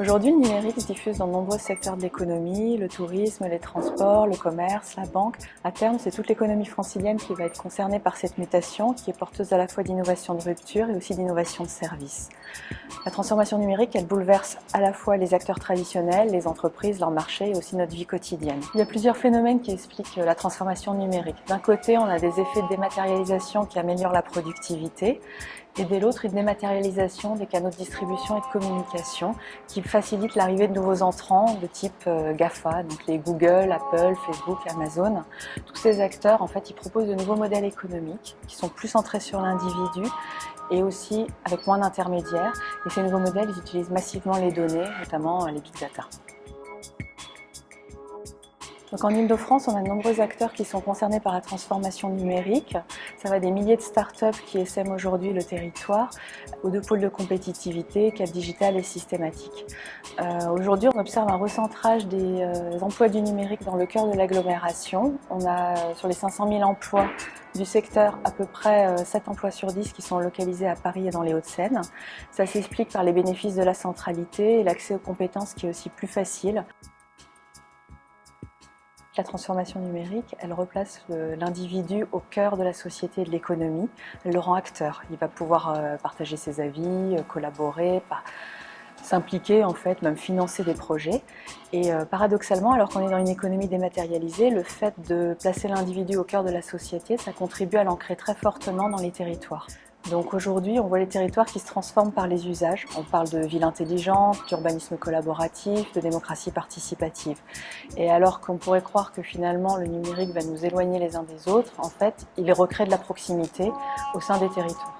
Aujourd'hui, le numérique se diffuse dans de nombreux secteurs de l'économie, le tourisme, les transports, le commerce, la banque. À terme, c'est toute l'économie francilienne qui va être concernée par cette mutation, qui est porteuse à la fois d'innovation de rupture et aussi d'innovation de service. La transformation numérique, elle bouleverse à la fois les acteurs traditionnels, les entreprises, leur marché et aussi notre vie quotidienne. Il y a plusieurs phénomènes qui expliquent la transformation numérique. D'un côté, on a des effets de dématérialisation qui améliorent la productivité et dès l'autre, une dématérialisation des canaux de distribution et de communication qui facilite l'arrivée de nouveaux entrants de type euh, GAFA, donc les Google, Apple, Facebook, Amazon. Tous ces acteurs, en fait, ils proposent de nouveaux modèles économiques qui sont plus centrés sur l'individu et aussi avec moins d'intermédiaires. Et ces nouveaux modèles, ils utilisent massivement les données, notamment les big data. Donc en Ile-de-France, on a de nombreux acteurs qui sont concernés par la transformation numérique. Ça va des milliers de startups qui essaiment aujourd'hui le territoire, aux deux pôles de compétitivité, Cap Digital et Systématique. Euh, aujourd'hui, on observe un recentrage des euh, emplois du numérique dans le cœur de l'agglomération. On a euh, sur les 500 000 emplois du secteur à peu près 7 emplois sur 10 qui sont localisés à Paris et dans les Hauts-de-Seine. Ça s'explique par les bénéfices de la centralité et l'accès aux compétences qui est aussi plus facile. La transformation numérique, elle replace l'individu au cœur de la société et de l'économie. Elle le rend acteur. Il va pouvoir euh, partager ses avis, euh, collaborer, s'impliquer en fait, même financer des projets. Et euh, paradoxalement, alors qu'on est dans une économie dématérialisée, le fait de placer l'individu au cœur de la société, ça contribue à l'ancrer très fortement dans les territoires. Donc aujourd'hui, on voit les territoires qui se transforment par les usages. On parle de ville intelligente, d'urbanisme collaboratif, de démocratie participative. Et alors qu'on pourrait croire que finalement le numérique va nous éloigner les uns des autres, en fait, il recrée de la proximité au sein des territoires.